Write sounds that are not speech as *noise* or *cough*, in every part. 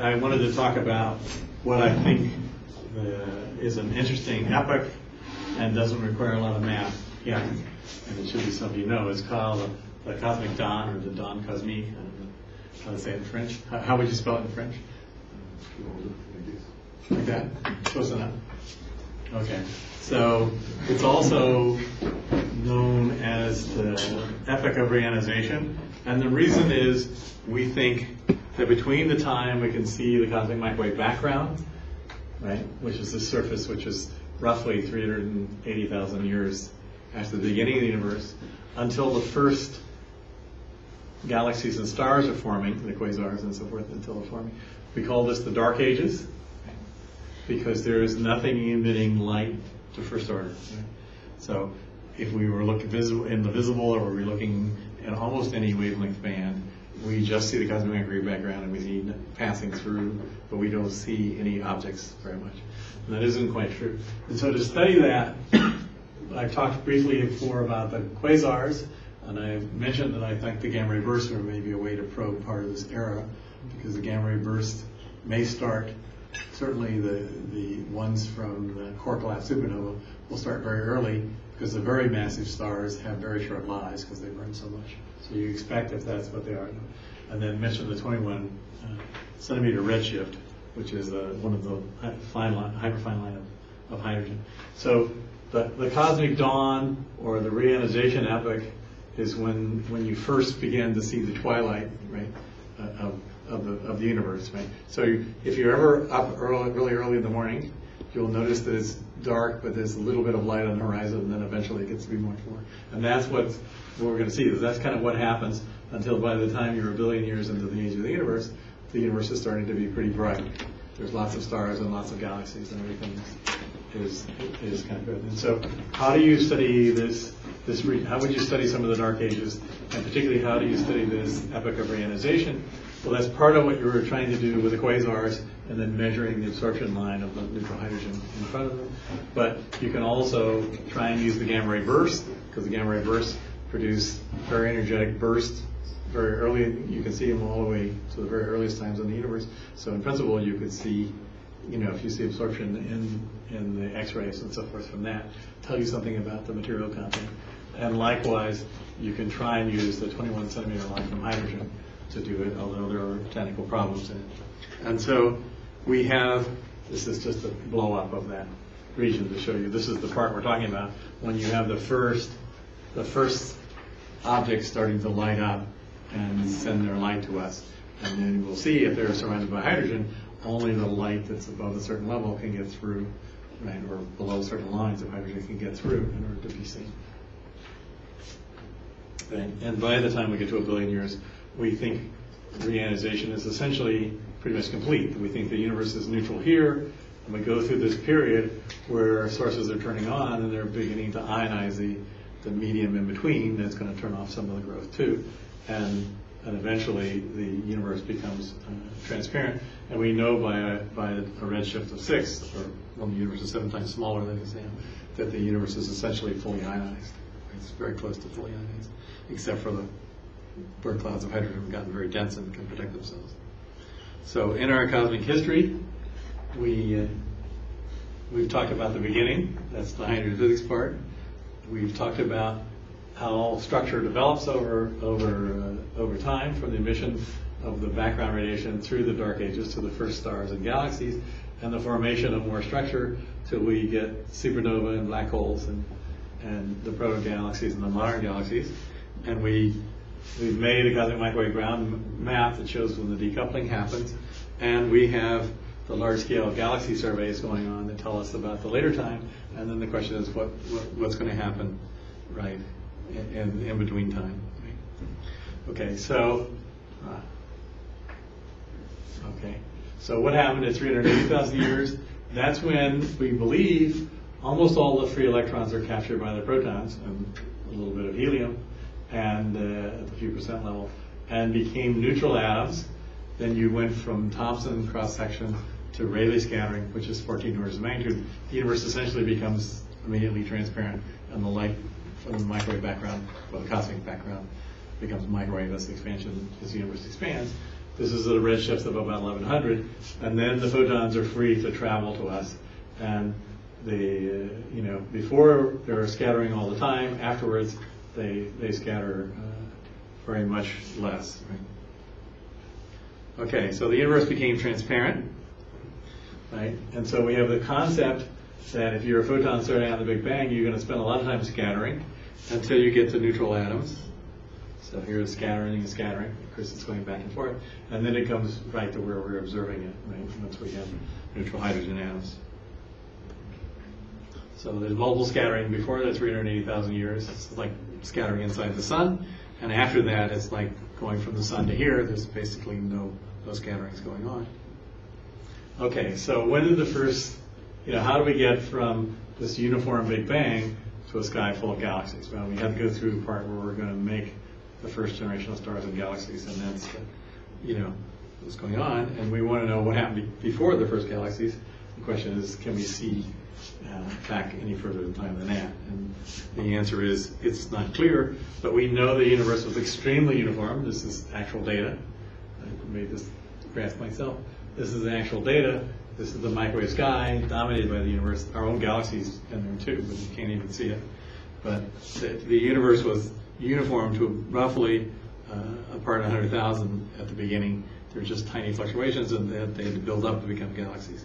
I, wanted to talk about what I think uh, is an interesting epoch and doesn't require a lot of math yet. And it should be something you know. It's called the Cosmic Dawn or the Dawn Cosmique. I don't know how to say it in French. How, how would you spell it in French? Like that? Close enough. Okay. So it's also known as the epoch of reionization. And the reason is we think that between the time we can see the cosmic microwave background, right, which is the surface which is roughly 380,000 years after the beginning of the universe, until the first galaxies and stars are forming, the quasars and so forth, until they're forming. We call this the dark ages because there is nothing emitting light to first order. So if we were looking visible in the visible or were we looking at almost any wavelength band, we just see the cosmic microwave background and we see passing through, but we don't see any objects very much. And that isn't quite true. And so to study that, *clears throat* I've talked briefly before about the quasars, and I mentioned that I think the gamma ray bursts are maybe a way to probe part of this era, because the gamma ray burst may start, certainly the, the ones from the core collapse supernova will start very early, because the very massive stars have very short lives because they burn so much. So you expect if that's what they are. And then mention the 21 uh, centimeter redshift, which is uh, one of the fine line, hyperfine line of, of hydrogen. So the, the cosmic dawn or the reionization epoch is when, when you first begin to see the twilight, right, uh, of, of the, of the universe, right? So you- if you're ever up early, really early in the morning, you'll notice that it's dark, but there's a little bit of light on the horizon, and then eventually it gets to be much more. And that's what's, what we're gonna see, is that's kind of what happens until by the time you're a billion years into the age of the universe, the universe is starting to be pretty bright. There's lots of stars and lots of galaxies and everything is, is kind of good. And so how do you study this, this, how would you study some of the dark ages? And particularly, how do you study this epoch of reionization? Well, that's part of what you were trying to do with the quasars and then measuring the absorption line of the neutral hydrogen in front of them. But you can also try and use the gamma ray burst, because the gamma ray bursts produce very energetic bursts very early. You can see them all the way to the very earliest times in the universe. So in principle, you could see, you know, if you see absorption in, in the X-rays and so forth from that, tell you something about the material content. And likewise, you can try and use the 21 centimeter line from hydrogen to do it, although there are technical problems in it. And so we have, this is just a blow up of that region to show you. This is the part we're talking about when you have the first, the first objects starting to light up and send their light to us. And then we'll see if they're surrounded by hydrogen, only the light that's above a certain level can get through, right, or below certain lines of hydrogen can get through in order to be seen. And and by the time we get to a billion years, we think reionization is essentially pretty much complete. We think the universe is neutral here, and we go through this period where sources are turning on and they're beginning to ionize the, the medium in between. That's going to turn off some of the growth too. And, and eventually the universe becomes uh, transparent. And we know by a, by a redshift of six, or when the universe is seven times smaller than the Sam, that the universe is essentially fully ionized. It's very close to fully ionized, except for the where clouds of hydrogen have gotten very dense and can protect themselves. So in our cosmic history, we, uh, we've talked about the beginning, that's the hydrogen physics part. We've talked about how structure develops over, over, uh, over time from the emission of the background radiation through the dark ages to the first stars and galaxies, and the formation of more structure till we get supernova and black holes and, and the proto-galaxies and the modern galaxies. And we We've made a cosmic microwave ground map that shows when the decoupling happens, and we have the large-scale galaxy surveys going on that tell us about the later time. And then the question is, what, what what's going to happen, right, in, in, between time? Okay, so. Uh, okay, so what happened at 380,000 years? That's when we believe almost all the free electrons are captured by the protons and a little bit of helium and uh, at the few percent level, and became neutral atoms. Then you went from Thomson cross section to Rayleigh scattering, which is 14 orders of magnitude. The universe essentially becomes immediately transparent, and the light from the microwave background, or the cosmic background, becomes microwave as the expansion as the universe expands. This is at a redshift of about 1100, and then the photons are free to travel to us. And the, uh, you know, before they're scattering all the time, afterwards they, they scatter uh, very much less. Right? Okay, so the universe became transparent, right? And so we have the concept that if you're a photon starting out in the Big Bang, you're going to spend a lot of time scattering until you get to neutral atoms. So here's scattering and scattering. Of course, it's going back and forth. And then it comes right to where we're observing it, right? Once we have neutral hydrogen atoms. So there's multiple scattering before that 380,000 years. It's like scattering inside the sun. And after that, it's like going from the sun to here. There's basically no, no scatterings going on. Okay, so when did the first, you know, how do we get from this uniform Big Bang to a sky full of galaxies? Well, we have to go through the part where we're going to make the first generation of stars and galaxies, and that's, you know, what's going on. And we want to know what happened be- before the first galaxies. The question is, can we see uh, back any further in time than that? And the answer is, it's not clear, but we know the universe was extremely uniform. This is actual data. I made this graph myself. This is actual data. This is the microwave sky dominated by the universe. Our own galaxies in there too, but you can't even see it. But the, the universe was uniform to roughly uh, a part in 100,000 at the beginning. There were just tiny fluctuations, and they had to build up to become galaxies.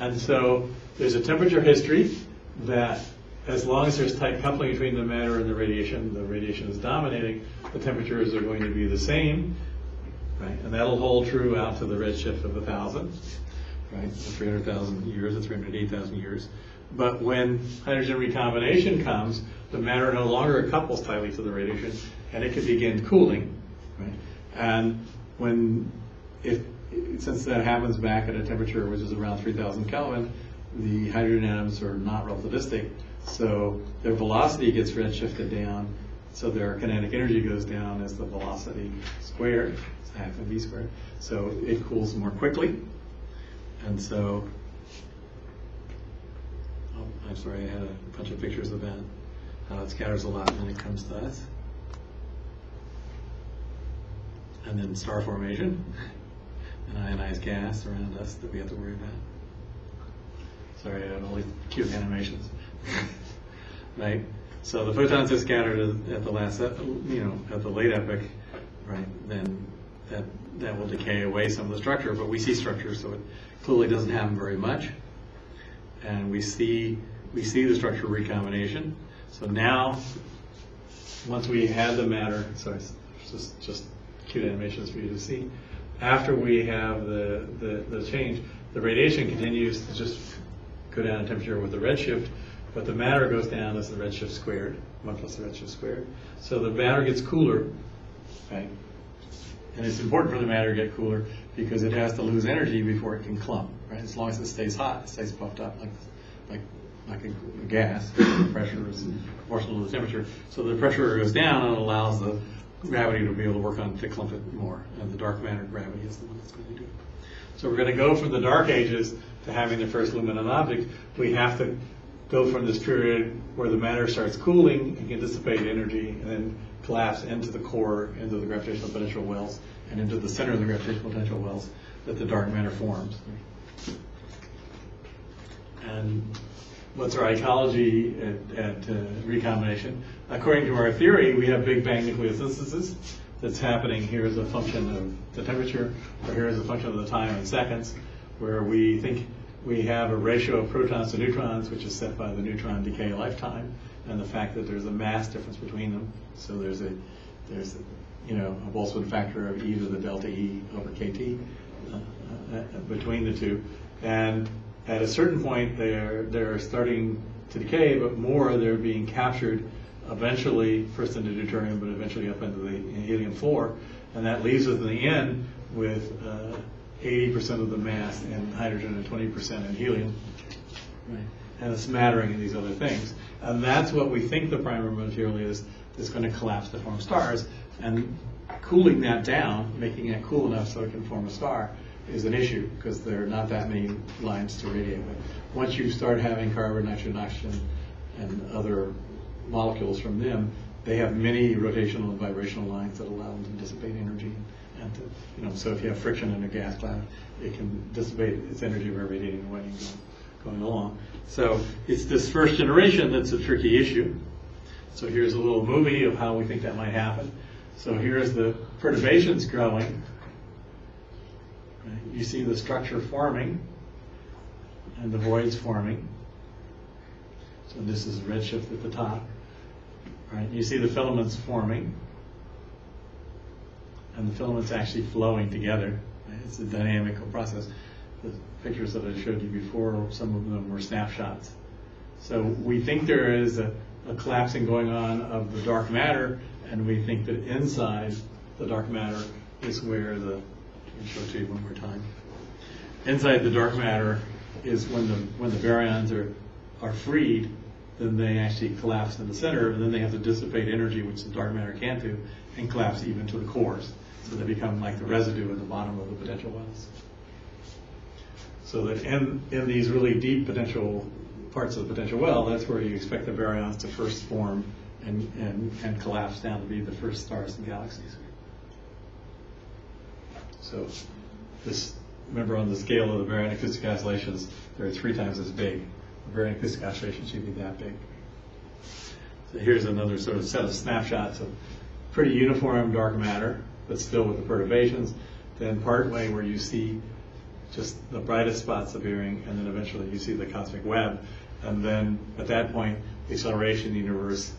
And so there's a temperature history that as long as there's tight coupling between the matter and the radiation, the radiation is dominating, the temperatures are going to be the same, right? And that'll hold true out to the redshift of 1,000, right? 300,000 years, the 308,000 years. But when hydrogen recombination comes, the matter no longer couples tightly to the radiation, and it can begin cooling, right? And when, if, since that happens back at a temperature which is around 3,000 Kelvin, the hydrogen atoms are not relativistic, so their velocity gets redshifted down, so their kinetic energy goes down as the velocity squared, it's half mv squared. So it cools more quickly, and so, oh, I'm sorry, I had a bunch of pictures of that, it scatters a lot when it comes to us. And then star formation, *laughs* ionized gas around us that we have to worry about. Sorry, I have only cute animations. *laughs* right? So the photons are scattered at- the last, you know, at the late epoch, right? Then that, that will decay away some of the structure, but we see structure, so it clearly doesn't happen very much. And we see, we see the structure recombination. So now, once we have the matter, sorry, just, just cute animations for you to see. After we have the, the, the change, the radiation continues to just go down in temperature with the redshift, but the matter goes down as the redshift squared, one plus the redshift squared. So the matter gets cooler, right? And it's important for the matter to get cooler because it has to lose energy before it can clump, right? As long as it stays hot, it stays puffed up like, like, like a, gas. The pressure is proportional to the temperature. So the pressure goes down and allows the gravity to be able to work on clump it more. And the dark matter gravity is the one that's going to do it. So we're going to go from the dark ages to having the first luminous object. We have to go from this period where the matter starts cooling and can dissipate energy and then collapse into the core, into the gravitational potential wells, and into the center of the gravitational potential wells that the dark matter forms. And what's our ecology at, at uh, recombination? According to our theory, we have Big Bang nucleosynthesis that's happening here as a function of the temperature, or here as a function of the time in seconds, where we think we have a ratio of protons to neutrons, which is set by the neutron decay lifetime, and the fact that there's a mass difference between them. So there's a, there's, a, you know, a Boltzmann factor of e to the delta E over kT uh, uh, between the two. And at a certain point, they're, they're starting to decay, but more they're being captured eventually, first into deuterium, but eventually up into the helium-4. And that leaves us in the end with uh, 80% of the mass in hydrogen and 20% in helium. Right. And a smattering of these other things. And that's what we think the primary material is, that's going to collapse to form stars. And cooling that down, making it cool enough so it can form a star, is an issue because there are not that many lines to radiate with. Once you start having carbon, nitrogen, oxygen, and other molecules from them, they have many rotational and vibrational lines that allow them to dissipate energy And to, you know, so if you have friction in a gas cloud, it can dissipate its energy by radiating away and go- going along. So it's this first generation that's a tricky issue. So here's a little movie of how we think that might happen. So here's the perturbations growing. You see the structure forming and the voids forming. So this is redshift at the top. Right? You see the filaments forming. And the filaments actually flowing together. It's a dynamical process. The pictures that I showed you before, some of them were snapshots. So we think there is a, a collapsing going on of the dark matter, and we think that inside the dark matter is where the, me show it to you one more time. Inside the dark matter is when the, when the baryons are, are freed, then they actually collapse in the center, and then they have to dissipate energy, which the dark matter can't do, and collapse even to the cores. So they become like the residue at the bottom of the potential wells. So that in, in these really deep potential parts of the potential well, that's where you expect the baryons to first form and, and, and collapse down to be the first stars and galaxies. So this, remember on the scale of the baryon acoustic oscillations, they're three times as big. The baryon acoustic oscillation should be that big. So here's another sort of set of snapshots of pretty uniform dark matter, but still with the perturbations. Then part way where you see just the brightest spots appearing, and then eventually you see the cosmic web. And then at that point, the acceleration the universe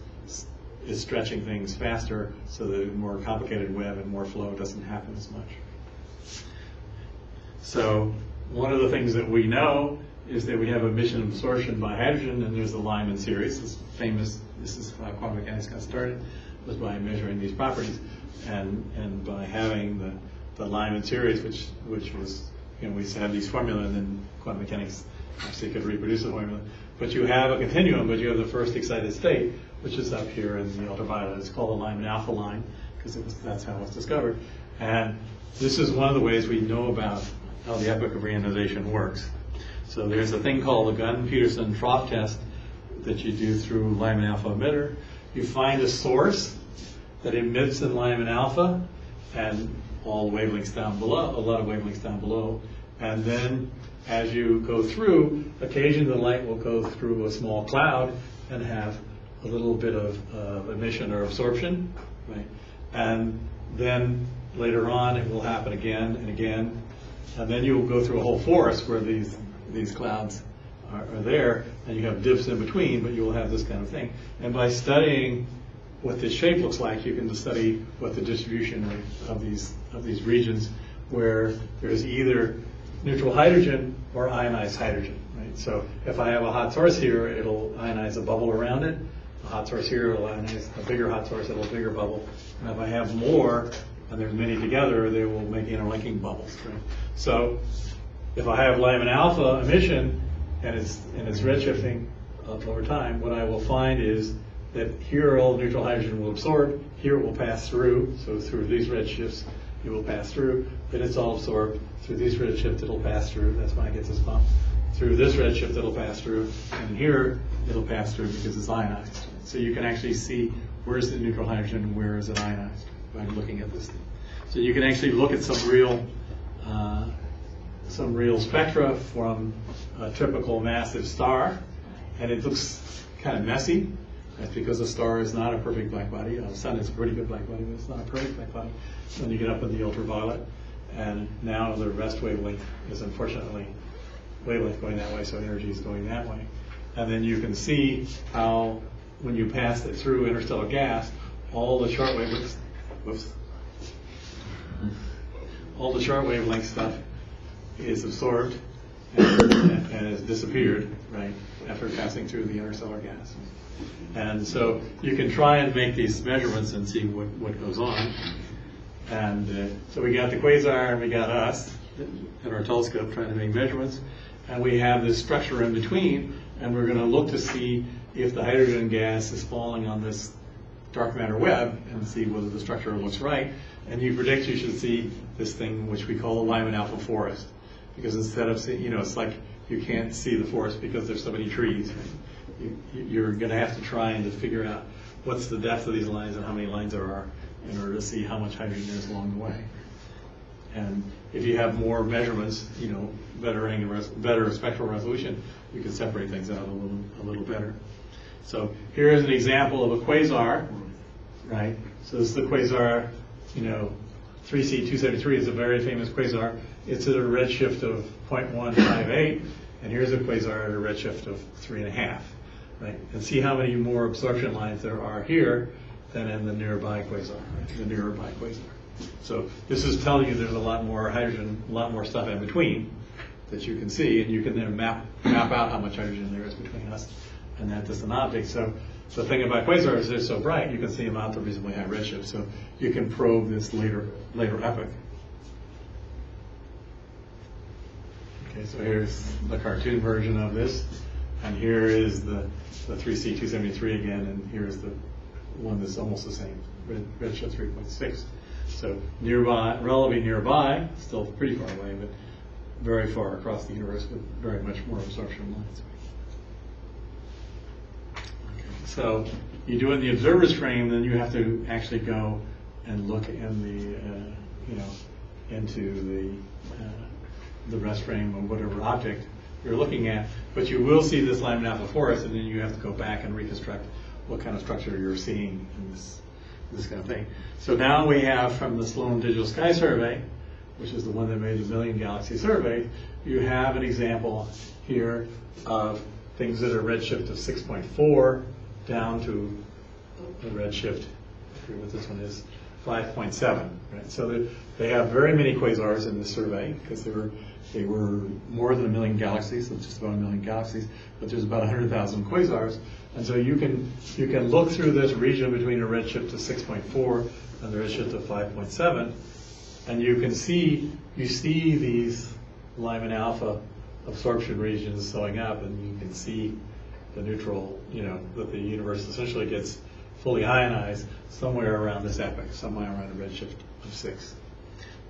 is stretching things faster, so the more complicated web and more flow doesn't happen as much. So one of the things that we know is that we have emission absorption by hydrogen, and there's the Lyman series. This famous, this is how quantum mechanics got started, was by measuring these properties, and and by having the the Lyman series, which which was you know we have these formula, and then quantum mechanics actually could reproduce the formula. But you have a continuum, but you have the first excited state, which is up here in the ultraviolet. It's called the Lyman alpha line because that's how it was discovered, and this is one of the ways we know about how the epoch of reionization works. So there's a thing called the Gunn-Peterson trough test that you do through Lyman alpha emitter. You find a source that emits in Lyman alpha and all wavelengths down below, a lot of wavelengths down below. And then as you go through, occasionally the light will go through a small cloud and have a little bit of uh, emission or absorption, right? And then later on, it will happen again and again. And then you'll go through a whole forest where these, these clouds are, are there, and you have dips in between, but you will have this kind of thing. And by studying what this shape looks like, you can study what the distribution of, of these of these regions where there's either neutral hydrogen or ionized hydrogen. Right. So if I have a hot source here, it'll ionize a bubble around it. A hot source here will ionize a bigger hot source, it'll a bigger bubble. And if I have more, and there's many together, they will make interlinking bubbles. Right. So if I have Lyman alpha emission and it's and it's redshifting uh, over time, what I will find is that here all neutral hydrogen will absorb, here it will pass through, so through these redshifts it will pass through, then it's all absorbed, through these redshifts it'll pass through, that's why it gets this bump. Through this redshift it'll pass through, and here it'll pass through because it's ionized. So you can actually see where's the neutral hydrogen and where is it ionized by looking at this thing. So you can actually look at some real uh, some real spectra from a typical massive star, and it looks kind of messy. That's because a star is not a perfect black body. A sun is a pretty good black body, but it's not a perfect black body. Then you get up in the ultraviolet, and now the rest wavelength is unfortunately wavelength going that way, so energy is going that way. And then you can see how when you pass it through interstellar gas, all the short wavelengths, whoops, all the short wavelength stuff is absorbed and, and has disappeared, right, after passing through the interstellar gas. And so you can try and make these measurements and see what, what goes on. And uh, so we got the quasar and we got us in our telescope trying to make measurements. And we have this structure in between, and we're going to look to see if the hydrogen gas is falling on this dark matter web and see whether the structure looks right. And you predict you should see this thing which we call a Lyman alpha forest. Because instead of seeing, you know, it's like you can't see the forest because there's so many trees. You, you're going to have to try and to figure out what's the depth of these lines and how many lines there are in order to see how much hydrogen is along the way. And if you have more measurements, you know, better angular, better spectral resolution, you can separate things out a little, a little better. So here is an example of a quasar, right? So this is the quasar, you know, 3C273 is a very famous quasar. It's at a redshift of 0.158, and here's a quasar at a redshift of 3.5, right? And see how many more absorption lines there are here than in the nearby quasar, right? the nearby quasar. So this is telling you there's a lot more hydrogen, a lot more stuff in between that you can see, and you can then map, map out how much hydrogen there is between us and that distant object. So the thing about quasars is they're so bright, you can see them out to reasonably high redshift, so you can probe this later, later epoch. Okay, so here's the cartoon version of this, and here is the, the 3C273 again, and here's the one that's almost the same, red, redshift 3.6. So nearby, relatively nearby, still pretty far away, but very far across the universe with very much more absorption lines. So you do it in the observer's frame, then you have to actually go and look in the, uh, you know, into the, uh, the rest frame of whatever object you're looking at. But you will see this Lyman alpha forest, and then you have to go back and reconstruct what kind of structure you're seeing in this, this kind of thing. So now we have from the Sloan Digital Sky Survey, which is the one that made the Million Galaxy Survey, you have an example here of things that are redshift of 6.4 down to a redshift, I forget what this one is, 5.7, right? So they, they have very many quasars in this survey because they were, they were more than a million galaxies, so just about a million galaxies, but there's about 100,000 quasars. And so you can, you can look through this region between a redshift of 6.4 and the redshift of 5.7, and you can see, you see these Lyman alpha absorption regions showing up, and you can see the neutral, you know, that the universe essentially gets fully ionized somewhere around this epoch, somewhere around a redshift of six.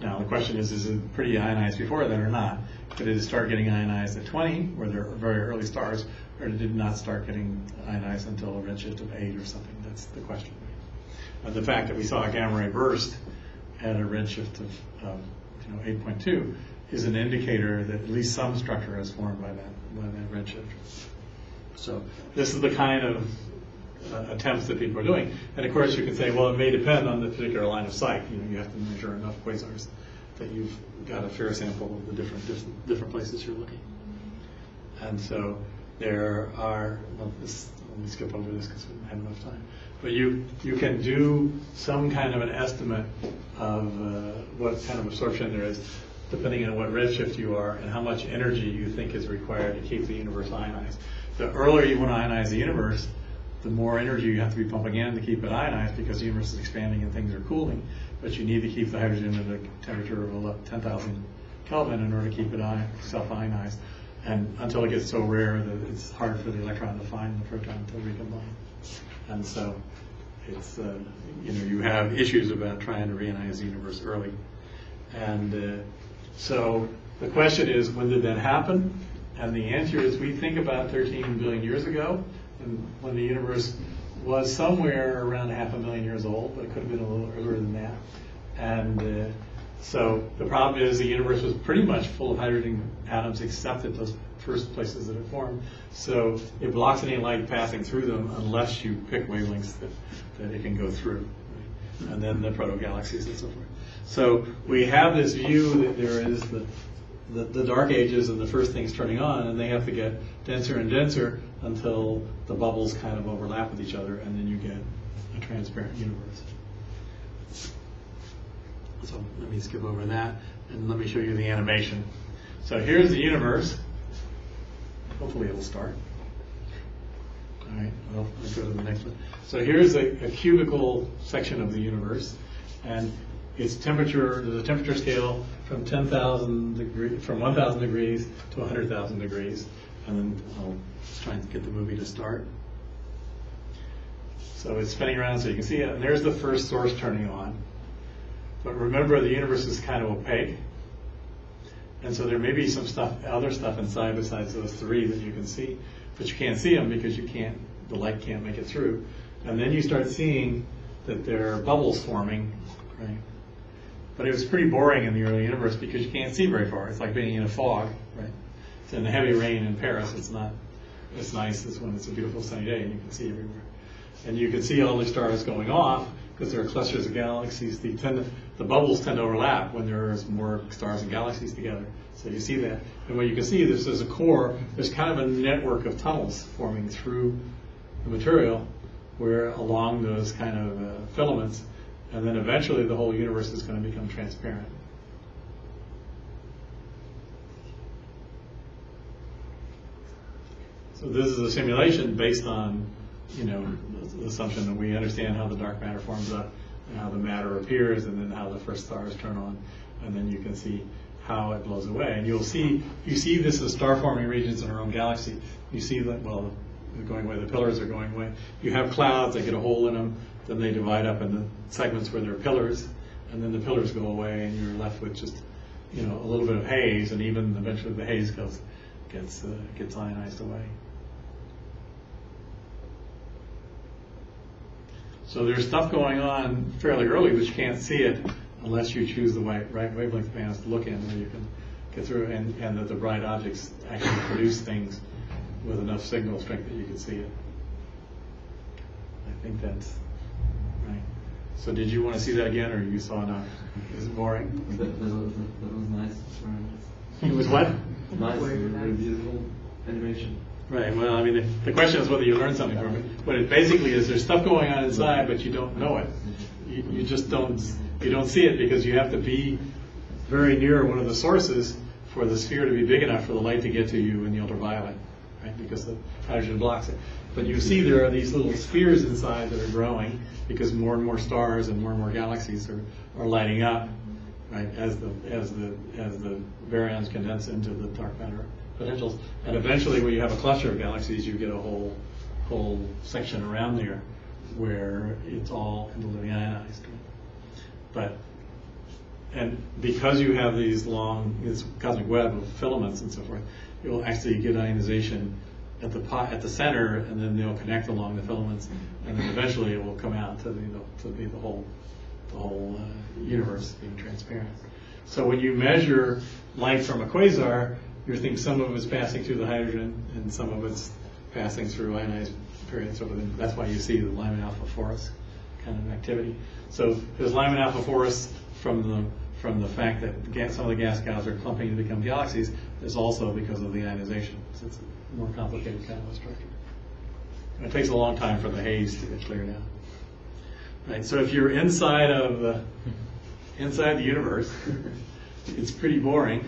Now, the question is, is it pretty ionized before that or not? Did it start getting ionized at 20, where there are very early stars, or did it not start getting ionized until a redshift of 8 or something? That's the question. And the fact that we saw a gamma ray burst at a redshift of, of you know, 8.2 is an indicator that at least some structure is formed by that, by that redshift. So this is the kind of uh, attempts that people are doing. And of course, you can say, well, it may depend on the particular line of sight. You know, you have to measure enough quasars that you've got a fair sample of the different different, places you're looking. And so there are. Well, this, let me skip over this because we don't have enough time. But you you can do some kind of an estimate of uh, what kind of absorption there is, depending on what redshift you are and how much energy you think is required to keep the universe ionized. The earlier you want to ionize the universe, the more energy you have to be pumping in to keep it ionized because the universe is expanding and things are cooling. But you need to keep the hydrogen at a temperature of 11 10,000 Kelvin in order to keep it self-ionized. And until it gets so rare that it's hard for the electron to find the proton to recombine. And so it's, uh, you know, you have issues about trying to reionize the universe early. And uh, so the question is, when did that happen? And the answer is, we think about 13 billion years ago, and when the universe was somewhere around half a million years old, but it could have been a little earlier than that. And uh, so the problem is the universe was pretty much full of hydrogen atoms except at those first places that it formed. So it blocks any light passing through them unless you pick wavelengths that, that it can go through. right? And then the proto-galaxies and so forth. So we have this view that there is the, the, the dark ages and the first things turning on, and they have to get denser and denser until the bubbles kind of overlap with each other, and then you get a transparent universe. So let me skip over that, and let me show you the animation. So here's the universe. Hopefully it'll start. All right, well, let's go to the next one. So here's a, a cubical section of the universe, and its temperature, there's a temperature scale from 10,000 degrees, from 1,000 degrees to 100,000 degrees. And then I'll try and get the movie to start. So it's spinning around so you can see it. And there's the first source turning on. But remember, the universe is kind of opaque. And so there may be some stuff, other stuff inside besides those three that you can see, but you can't see them because you can't, the light can't make it through. And then you start seeing that there are bubbles forming, right? But it was pretty boring in the early universe because you can't see very far. It's like being in a fog, right? It's in the heavy rain in Paris. It's not as nice as when it's a beautiful sunny day and you can see everywhere. And you can see all the stars going off because there are clusters of galaxies. The, tend the bubbles tend to overlap when there's more stars and galaxies together. So you see that. And what you can see, is a core. There's kind of a network of tunnels forming through the material where along those kind of uh, filaments. And then eventually the whole universe is going to become transparent. So this is a simulation based on, you know, the assumption that we understand how the dark matter forms up and how the matter appears and then how the first stars turn on. And then you can see how it blows away. And you'll see, you see this as star forming regions in our own galaxy. You see that, well, going away, the pillars are going away. You have clouds that get a hole in them, then they divide up into segments where there are pillars, and then the pillars go away and you're left with just, you know, a little bit of haze and even eventually the haze goes, gets, uh, gets ionized away. So there's stuff going on fairly early, but you can't see it unless you choose the right, right wavelength bands to look in where you can get through and, and that the bright objects actually produce things with enough signal strength that you can see it. I think that's. So did you want to see that again or you saw enough? Is it boring? That, that, was, that was nice. It was what? nice. Very beautiful animation. Right, well, I mean, the, the question is whether you learn something from it. What it basically is, there's stuff going on inside, but you don't know it. You, you just don't, you don't see it because you have to be very near one of the sources for the sphere to be big enough for the light to get to you in the ultraviolet, right? Because the hydrogen blocks it. But you see there are these little spheres inside that are growing because more and more stars and more and more galaxies are, are lighting up, right? As the as the as the baryons condense into the dark matter potentials, and eventually, when you have a cluster of galaxies, you get a whole whole section around there where it's all ionized. But and because you have these long, this cosmic web of filaments and so forth, you'll actually get ionization at the pot, at the center, and then they'll connect along the filaments, and then eventually it will come out to the, you know, to be the whole, the whole uh, universe being transparent. So when you measure light from a quasar, you think some of it's passing through the hydrogen, and some of it's passing through ionized periods. So that's why you see the Lyman alpha forest kind of activity. So there's Lyman alpha forest from the from the fact that some of the gas clouds are clumping to become galaxies. There's also because of the ionization. More complicated kind of structure. And it takes a long time for the haze to get cleared out. Right. So if you're inside of the inside the universe, it's pretty boring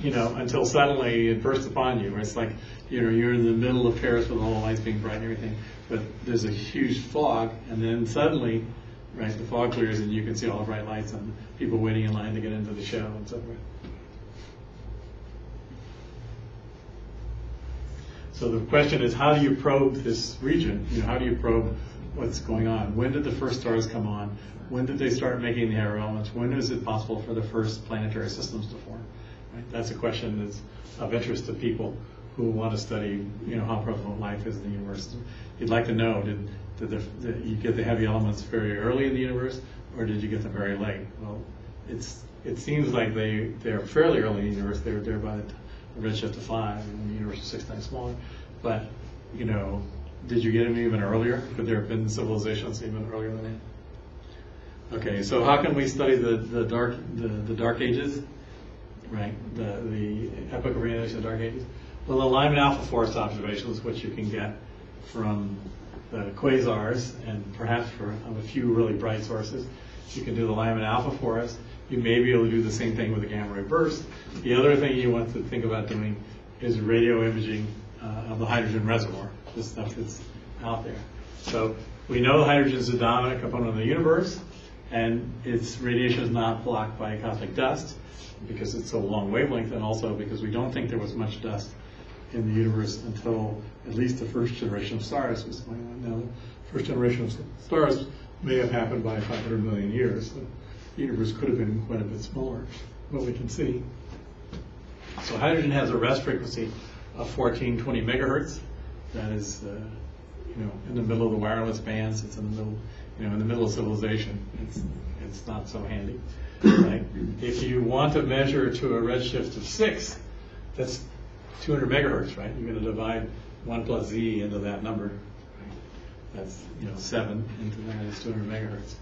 you know, until suddenly it bursts upon you. It's like, you know, you're in the middle of Paris with all the lights being bright and everything, but there's a huge fog, and then suddenly, right, the fog clears and you can see all the bright lights and people waiting in line to get into the show and so forth. So the question is, how do you probe this region? You know, how do you probe what's going on? When did the first stars come on? When did they start making the air elements? When is it possible for the first planetary systems to form? Right? That's a question that's of interest to people who want to study, you know, how prevalent life is in the universe. You'd like to know, did, did, the, did you get the heavy elements very early in the universe, or did you get them very late? Well, it's it seems like they they're fairly early in the universe. They're there by the redshift of five, and the universe is six times smaller. But you know, did you get them even earlier? Could there have been civilizations even earlier than that? Okay, so how can we study the, the dark the, the dark ages? right? The, the epoch of realization of the Dark Ages. Well, the Lyman alpha forest observations, which you can get from the quasars and perhaps from a few really bright sources, you can do the Lyman alpha forest. You may be able to do the same thing with a gamma ray burst. The other thing you want to think about doing is radio imaging uh, of the hydrogen reservoir, the stuff that's out there. So we know hydrogen is the dominant component of the universe, and its radiation is not blocked by cosmic dust because it's so long wavelength, and also because we don't think there was much dust in the universe until at least the first generation of stars was going on. Now, the first generation of stars may have happened by 500 million years. Universe could have been quite a bit smaller, but we can see. So hydrogen has a rest frequency of 1420 megahertz. That is, uh, you know, in the middle of the wireless bands. It's in the middle you know, in the middle of civilization, it's, it's not so handy, right? If you want to measure to a redshift of six, that's 200 megahertz, right? You're going to divide 1 plus z into that number. right? That's, you know, 7 into that is 200 megahertz,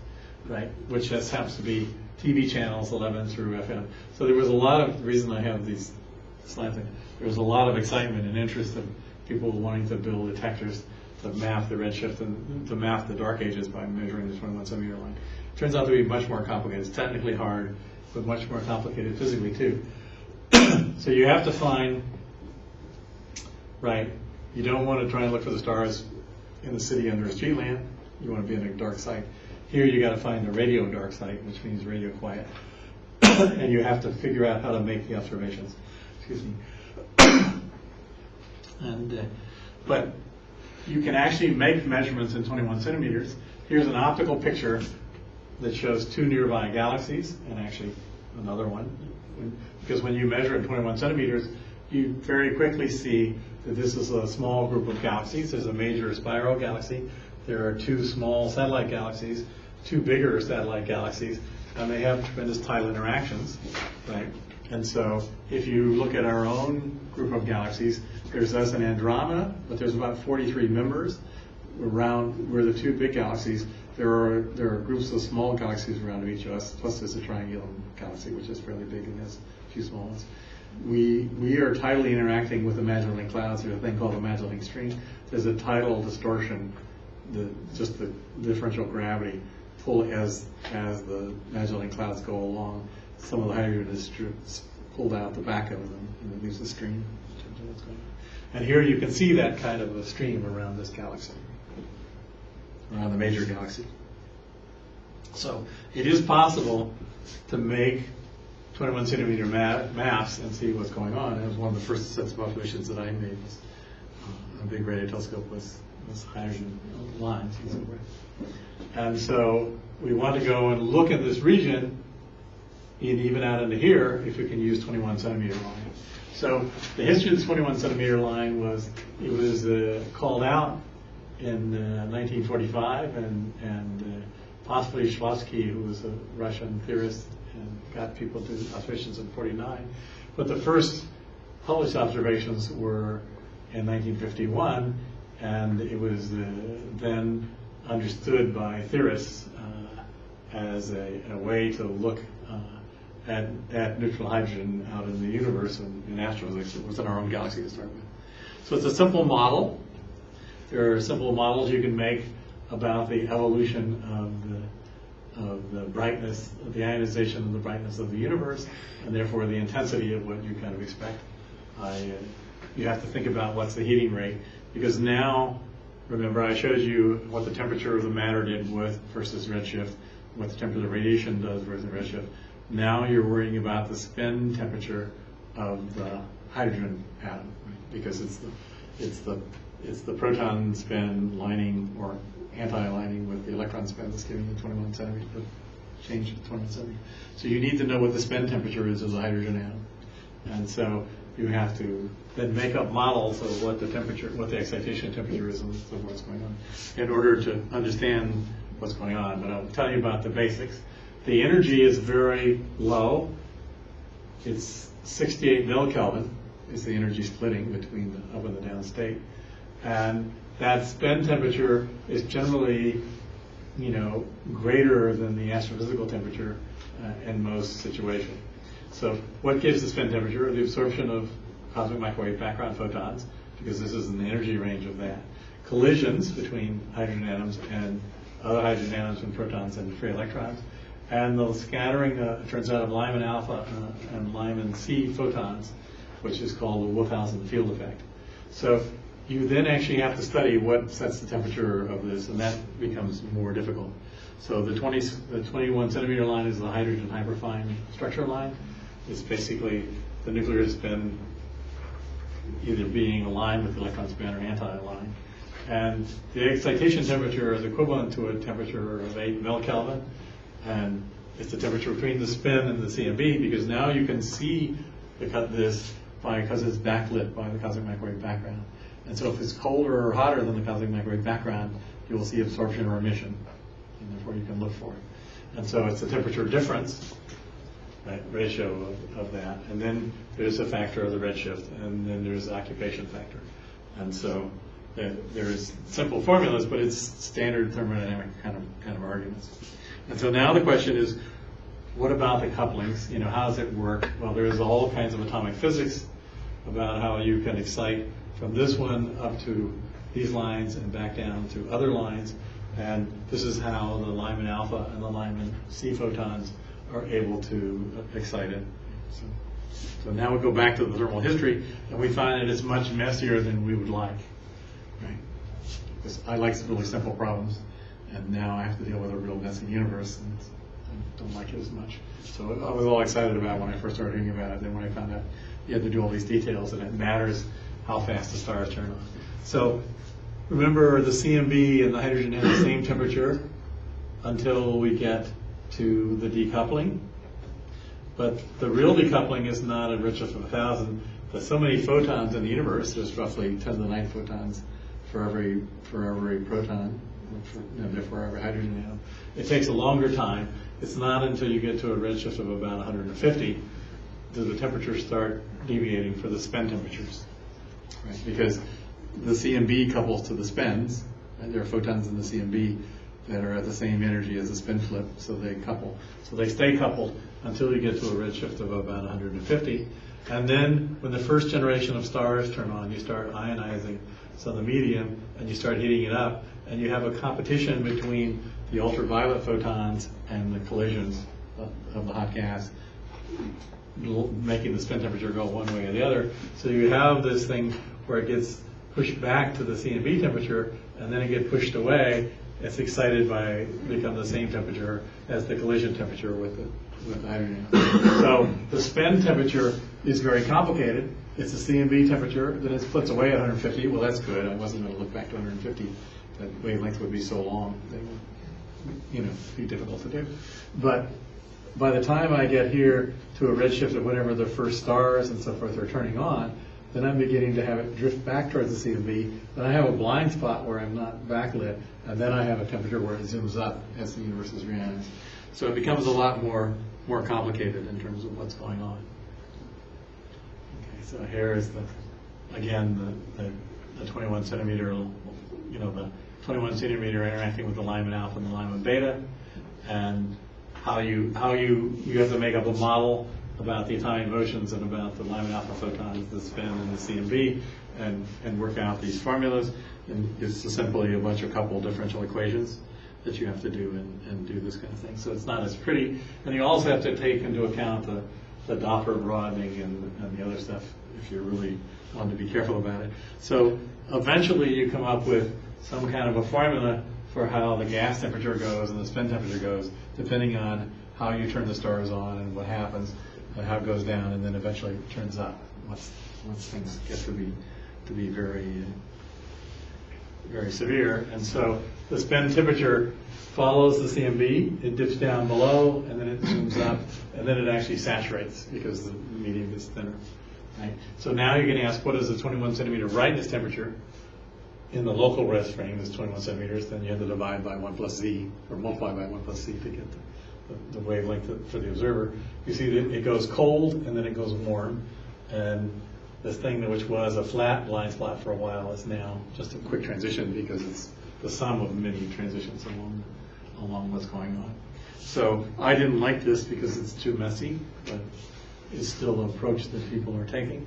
right? Which just happens to be TV channels 11 through FM. So there was a lot of, reason I have these slides, there was a lot of excitement and interest of people wanting to build detectors to map the redshift and to map the dark ages by measuring the 21 centimeter line. Turns out to be much more complicated. It's technically hard, but much more complicated physically too. *clears throat* so you have to find, right, you don't want to try and look for the stars in the city under a street lamp. You want to be in a dark site. Here you got to find a radio dark site, which means radio quiet. *coughs* and you have to figure out how to make the observations. Excuse me. *coughs* and, uh, but you can actually make measurements in 21 centimeters. Here's an optical picture that shows two nearby galaxies, and actually another one. Because when you measure in 21 centimeters, you very quickly see that this is a small group of galaxies. There's a major spiral galaxy. There are two small satellite galaxies, two bigger satellite galaxies, and they have tremendous tidal interactions, right? And so if you look at our own group of galaxies, there's us and Andromeda, but there's about 43 members around, we're the two big galaxies. There are, there are groups of small galaxies around each of us, plus there's a triangulum galaxy, which is fairly big and has a few small ones. We, we are tidally interacting with the Magellanic Clouds, there's a thing called the Magellanic Stream. There's a tidal distortion, the, just the differential gravity pull as, as the Magellanic Clouds go along. Some of the hydrogen is pulled out the back of them, and it leaves a stream. And here you can see that kind of a stream around this galaxy around the major galaxy. So it is possible to make 21 centimeter ma- maps and see what's going on. It was one of the first sets of observations that I made. Was, uh, a big radio telescope was, was hydrogen lines and so we want to go and look at this region, and even out into here, if we can use 21 centimeter line. So the history of the 21 centimeter line was it was uh, called out in uh, 1945, and, and uh, possibly Shklovsky, who was a Russian theorist, and got people to observations in 49. But the first published observations were in 1951, and it was uh, then understood by theorists uh, as a, a way to look uh, at, at neutral hydrogen out in the universe and in astrophysics within our own galaxy to start with. So it's a simple model. There are simple models you can make about the evolution of the, of the brightness, of the ionization of the brightness of the universe, and therefore the intensity of what you kind of expect. I, uh, you have to think about what's the heating rate, because now, remember I showed you what the temperature of the matter did with versus redshift, what the temperature of radiation does versus redshift. Now you're worrying about the spin temperature of the hydrogen atom, because it's the, it's the it's the proton spin lining or anti-aligning with the electron spin that's giving the 21 centimeter, change of 21 centimeter. So you need to know what the spin temperature is of the hydrogen atom. And so you have to then make up models of what the temperature, what the excitation temperature is so what's going on in order to understand what's going on. But I'll tell you about the basics. The energy is very low. It's 68 millikelvin is the energy splitting between the up and the down state. And that spin temperature is generally, you know, greater than the astrophysical temperature uh, in most situations. So what gives the spin temperature? The absorption of cosmic microwave background photons, because this is in the energy range of that. Collisions between hydrogen atoms and other hydrogen atoms and protons and free electrons. And the scattering, uh, turns out, of Lyman alpha uh, and Lyman C photons, which is called the Wouthuysen-Field effect. So you then actually have to study what sets the temperature of this, and that becomes more difficult. So the 20, the 21 centimeter line is the hydrogen hyperfine structure line. It's basically the nuclear spin either being aligned with the electron spin or anti-aligned. And the excitation temperature is equivalent to a temperature of 8 millikelvin, and it's the temperature between the spin and the CMB, because now you can see this by, because it's backlit by the cosmic microwave background. And so if it's colder or hotter than the cosmic microwave background, you will see absorption or emission. and therefore you can look for it. And so it's the temperature difference, right, ratio of, of that, and then there's a factor of the redshift, and then there's the occupation factor. And so there's simple formulas, but it's standard thermodynamic kind of, kind of arguments. And so now the question is, what about the couplings? You know, how does it work? Well, there's all kinds of atomic physics about how you can excite from this one up to these lines and back down to other lines. And this is how the Lyman alpha and the Lyman C photons are able to uh, excite it. So, so now we go back to the thermal history, and we find that it's much messier than we would like. Right? Because I like really simple problems, and now I have to deal with a real messy universe, and I don't like it as much. So I was all excited about when I first started hearing about it. Then when I found out you had to do all these details, and it matters how fast the stars turn on. So remember, the CMB and the hydrogen have the same temperature until we get to the decoupling. But the real decoupling is not a redshift of a 1,000. There's so many photons in the universe, there's roughly 10 to the 9 photons for every, for every proton, for, therefore every hydrogen atom. It takes a longer time. It's not until you get to a redshift of about 150 does the temperature start deviating for the spin temperatures. Right? Because the CMB couples to the spins, and there are photons in the CMB that are at the same energy as the spin flip, so they couple. So they stay coupled until you get to a redshift of about 150. And then when the first generation of stars turn on, you start ionizing of the medium and you start heating it up, and you have a competition between the ultraviolet photons and the collisions of, of the hot gas making the spin temperature go one way or the other. So you have this thing where it gets pushed back to the CMB temperature, and then it gets pushed away. It's excited by become the same temperature as the collision temperature with the with hydrogen. So the spin temperature is very complicated. It's a CMB temperature, then it splits away at 150. Well, that's good. I wasn't going to look back to 150. That wavelength would be so long. They would, you know, be difficult to do. But by the time I get here to a redshift of whatever the first stars and so forth are turning on, then I'm beginning to have it drift back towards the CMB. Then I have a blind spot where I'm not backlit, and then I have a temperature where it zooms up as the universe is reionized. So it becomes a lot more more complicated in terms of what's going on. Okay, so here is the again the, the, the 21 centimeter, you know, the 21 centimeter interacting with the Lyman alpha and the Lyman beta, and how you how you you have to make up a model about the atomic motions and about the Lyman alpha photons, the spin and the CMB, and and work out these formulas. And it's simply a bunch of couple differential equations that you have to do and, and do this kind of thing. So it's not as pretty. And you also have to take into account the, the Doppler broadening and, and the other stuff if you really want to be careful about it. So eventually you come up with some kind of a formula for how the gas temperature goes and the spin temperature goes, depending on how you turn the stars on and what happens, how it goes down, and then eventually turns up once, once things get to be, to be very, very severe. And so the spin temperature follows the CMB, it dips down below, and then it zooms up, and then it actually saturates because the medium gets thinner. Right? So now you're going to ask, what is the 21 centimeter brightness temperature in the local rest frame is 21 centimeters, then you have to divide by 1 plus z, or multiply by 1 plus z to get the, the, wavelength for the observer. You see that it goes cold and then it goes warm, and this thing which was a flat blind spot for a while is now just a quick transition because it's the sum of many transitions along along what's going on. So I didn't like this because it's too messy, but it's still an approach that people are taking.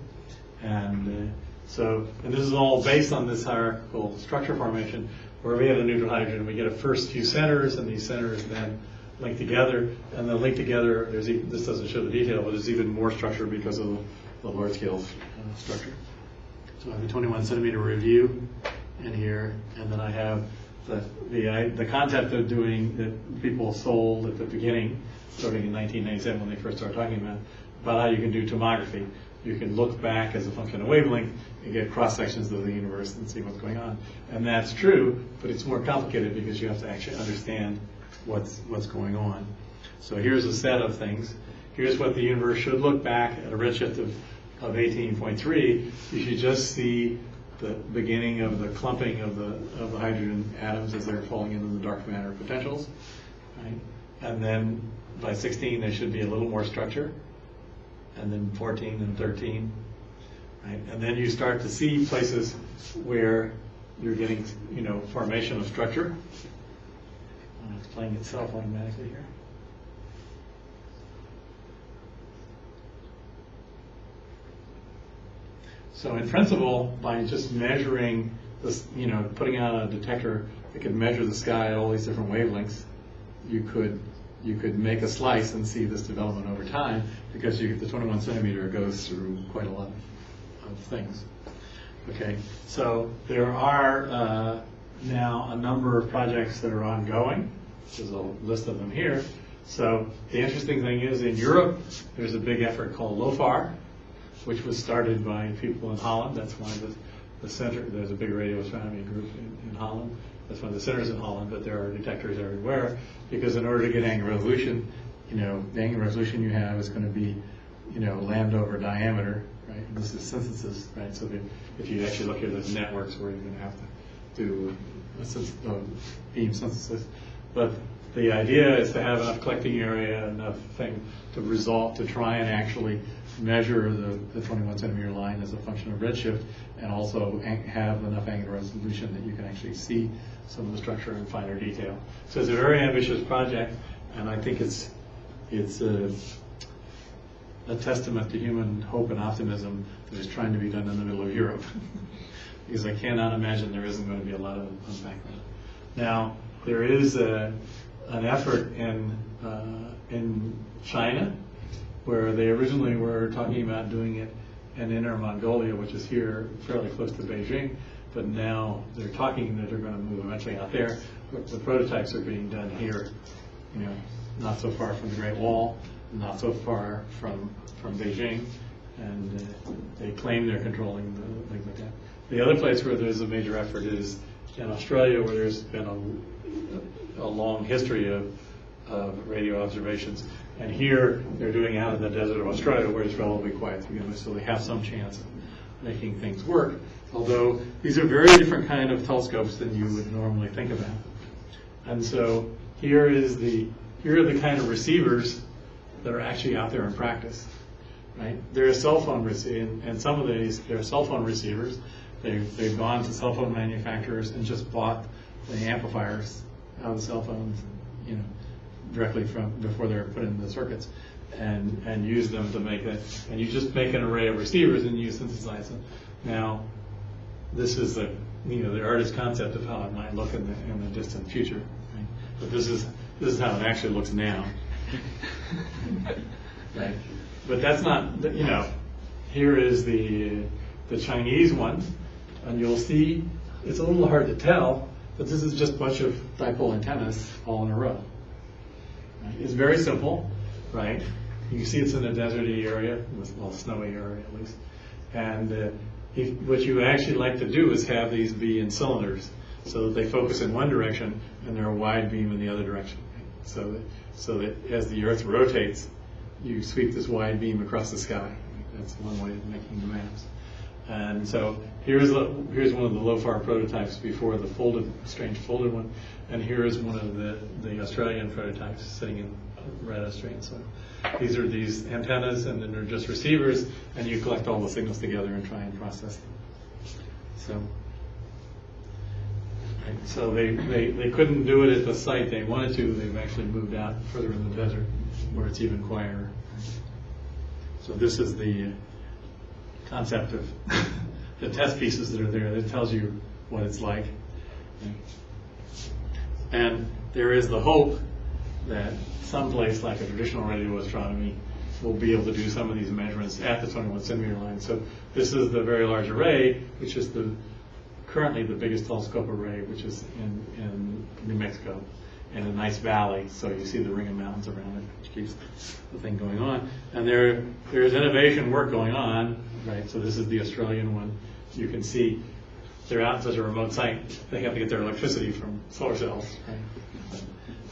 And uh, so, and this is all based on this hierarchical structure formation, where we have a neutral hydrogen, we get a first few centers, and these centers then link together, and then link together, there's, this doesn't show the detail, but there's even more structure because of the, the large scale uh, structure. So I have a 21 centimeter review in here, and then I have the, the, I- the concept of doing, that people sold at the beginning, starting in 1997 when they first started talking about, about how you can do tomography. You can look back as a function of wavelength and get cross sections of the universe and see what's going on. And that's true, but it's more complicated because you have to actually understand what's, what's going on. So here's a set of things. Here's what the universe should look back at a redshift of, of 18.3. You should just see the beginning of the clumping of the, of the hydrogen atoms as they're falling into the dark matter potentials, right? And then by 16, there should be a little more structure, and then 14 and 13, right? And then you start to see places where you're getting, you know, formation of structure. Uh, It's playing itself automatically here. So in principle, by just measuring this, you know, putting out a detector that could measure the sky at all these different wavelengths, you could, you could make a slice and see this development over time, because you, the 21 centimeter goes through quite a lot of things. Okay, so there are uh, now a number of projects that are ongoing. There's a list of them here. So the interesting thing is, in Europe, there's a big effort called LOFAR, which was started by people in Holland. That's one of the, the center, there's a big radio astronomy group in, in Holland. That's one of the centers in Holland, but there are detectors everywhere, because in order to get angular resolution, you know, the angular resolution you have is going to be, you know, lambda over diameter, right? This is synthesis, right? So if you actually look at the networks where you're going to have to do a uh, beam synthesis. But the idea is to have enough collecting area, enough thing to resolve, to try and actually measure the, the 21 centimeter line as a function of redshift, and also have enough angular resolution that you can actually see some of the structure in finer detail. So it's a very ambitious project, and I think it's, it's a, a testament to human hope and optimism that is trying to be done in the middle of Europe. *laughs* Because I cannot imagine there isn't going to be a lot of background. Now, there is a, an effort in, uh, in China where they originally were talking about doing it in Inner Mongolia, which is here fairly close to Beijing, but now they're talking that they're going to move eventually out there. The prototypes are being done here, you know, not so far from the Great Wall, not so far from, from Beijing, and uh, they claim they're controlling the things like that. The other place where there's a major effort is in Australia, where there's been a, long history of, of radio observations. And here, they're doing out in the desert of Australia, where it's relatively quiet, you know, so they have some chance of making things work. Although, these are very different kind of telescopes than you would normally think about. And so, here is the, here are the kind of receivers that are actually out there in practice right? There are cell phone receivers, and some of these, there are cell phone receivers. They've, they've gone to cell phone manufacturers and just bought the amplifiers out of the cell phones, you know, directly from, before they're put in the circuits, and, and use them to make it, and you just make an array of receivers and you synthesize them. Now, this is the, you know, the artist concept of how it might look in the, in the distant future, right? But this is, this is how it actually looks now. *laughs* Right, but that's not, you know, here is the, the Chinese one, and you'll see, it's a little hard to tell, but this is just a bunch of dipole antennas all in a row. It's very simple, right? You can see it's in a deserty area, well, snowy area at least. And uh, if, what you actually like to do is have these be in cylinders, so that they focus in one direction and they're a wide beam in the other direction. So that, so that as the Earth rotates, you sweep this wide beam across the sky. That's one way of making the maps. And so here's here's one of the LOFAR prototypes before the folded, strange folded one, and here is one of the, the Australian prototypes sitting in red Australian soil. These are these antennas, and then they're just receivers, and you collect all the signals together and try and process them. So, right, so they, they, they couldn't do it at the site they wanted to. They've actually moved out further in the desert where it's even quieter. So this is the concept of *laughs* the test pieces that are there. That tells you what it's like. And there is the hope that someplace like a traditional radio astronomy will be able to do some of these measurements at the 21 centimeter line. So this is the very large array, which is the currently the biggest telescope array, which is in, in New Mexico, in a nice valley. So you see the ring of mountains around it, which keeps the thing going on. And there there is innovation work going on, right? So this is the Australian one. You can see they're out in such a remote site, they have to get their electricity from solar cells?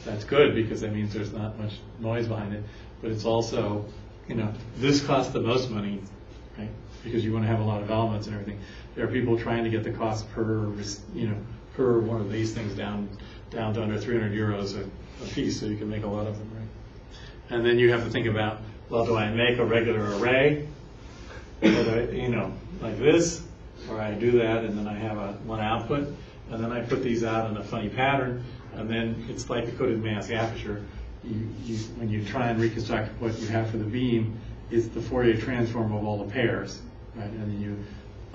That's good because that means there's not much noise behind it, but it's also, you know, this costs the most money, right? because you want to have a lot of elements and everything. There are people trying to get the cost per, you know, per one of these things down, down to under 300 euros a, a piece, so you can make a lot of them, right? And then you have to think about, well, do I make a regular array? I, you know, like this, or I do that and then I have a, one output, and then I put these out in a funny pattern, and then it's like a coded mask aperture. You, you, when you try and reconstruct what you have for the beam, it's the Fourier transform of all the pairs, right? And then you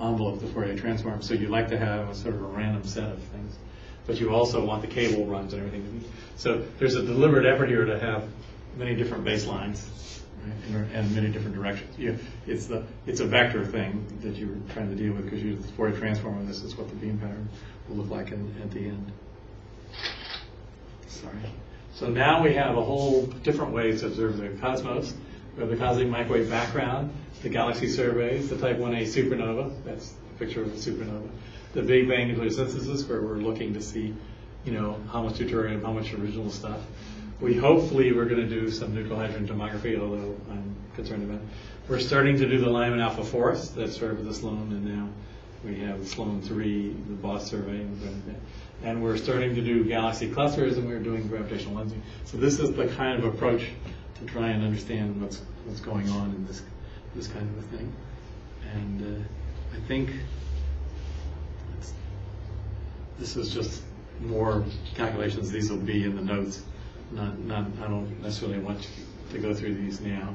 envelope the Fourier transform, so you like to have a sort of a random set of things. But you also want the cable runs and everything to so there's a deliberate effort here to have many different baselines, right, and- many different directions. You, it's the, it's a vector thing that you're trying to deal with, because you, the Fourier transform, and this is what the beam pattern will look like in, at the end. Sorry. So now we have a whole different way to observe the cosmos. We have the cosmic microwave background, the galaxy surveys, the Type 1a supernova, that's a picture of a supernova, the Big Bang nucleosynthesis, where we're looking to see, you know, how much deuterium, how much original stuff. We hopefully, we're going to do some neutral hydrogen tomography, although I'm concerned about it. We're starting to do the Lyman alpha forest, that's sort of the Sloan, and now we have Sloan 3, the BOSS survey, and we're that. Starting to do galaxy clusters, and we're doing gravitational lensing. So this is the kind of approach to try and understand what's, what's going on in this, this kind of a thing. And uh, I think this is just more calculations. These will be in the notes. Not, not, I don't necessarily want to go through these now.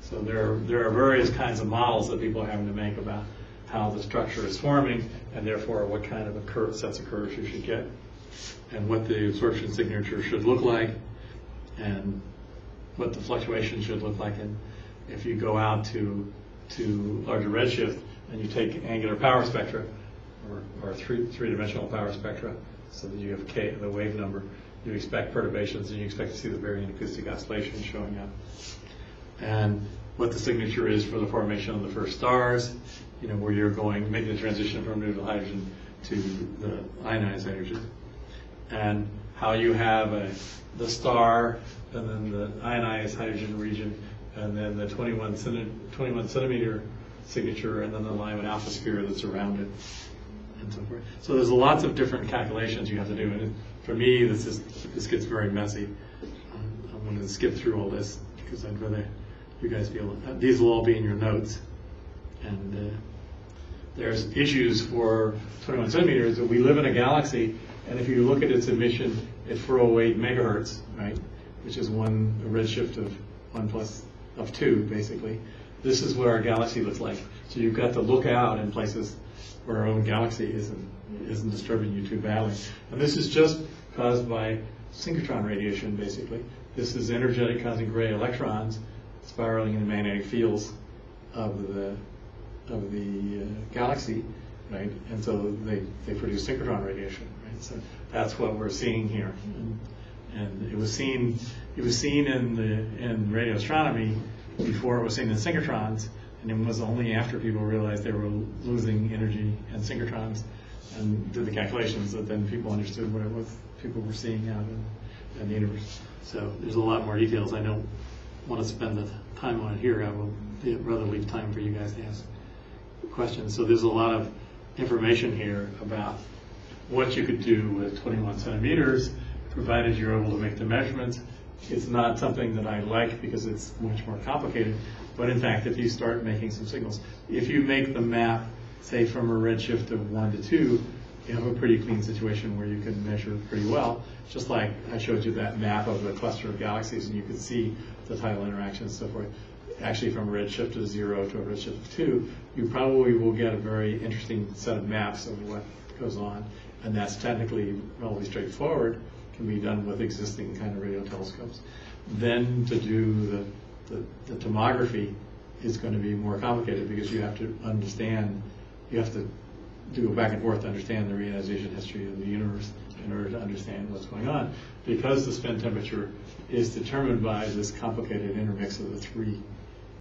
So there are, there are various kinds of models that people are having to make about how the structure is forming, and therefore what kind of a curve, sets of curves you should get, and what the absorption signature should look like, and what the fluctuation should look like. And if you go out to, to larger redshift, and you take angular power spectra, or, three, three-dimensional power spectra, so that you have K, the wave number, you expect perturbations, and you expect to see the baryon acoustic oscillation showing up. And what the signature is for the formation of the first stars, you know, where you're going, making the transition from neutral hydrogen to the ionized hydrogen, and how you have a, the star, and then the ionized hydrogen region, and then the 21, centi- 21 centimeter signature, and then the Lyman alpha sphere that's around it, and so forth. So there's lots of different calculations you have to do, and for me, this is, this gets very messy. I'm going to skip through all this, because I'd rather you guys be able, uh, these will all be in your notes. And uh, there's issues for 21 centimeters, we live in a galaxy, and if you look at its emission at 408 megahertz, right, which is one redshift of one plus, of two, basically, this is what our galaxy looks like. So you've got to look out in places where our own galaxy isn't, isn't disturbing you too badly. And this is just caused by synchrotron radiation, basically. This is energetic cosmic ray electrons spiraling in the magnetic fields of the of the uh, galaxy, right? And so they, they produce synchrotron radiation, right? So that's what we're seeing here. And, and it was seen it was seen in the in radio astronomy before it was seen in synchrotrons, and it was only after people realized they were losing energy and synchrotrons and did the calculations that then people understood what it was people were seeing out in, in the universe. So there's a lot more details. I don't want to spend the time on it here. I will rather leave time for you guys to ask questions. So there's a lot of information here about what you could do with 21 centimeters, provided you're able to make the measurements. It's not something that I like because it's much more complicated, but in fact, if you start making some signals, if you make the map, say from a redshift of one to two, you have a pretty clean situation where you can measure pretty well, just like I showed you that map of the cluster of galaxies, and you could see the tidal interactions and so forth. Actually, from a redshift of zero to a redshift of two, you probably will get a very interesting set of maps of what goes on, and that's technically relatively straightforward, can be done with existing kind of radio telescopes. Then to do the, the, the tomography is going to be more complicated because you have to understand, you have to do go back and forth to understand the reionization history of the universe in order to understand what's going on. Because the spin temperature is determined by this complicated intermix of the three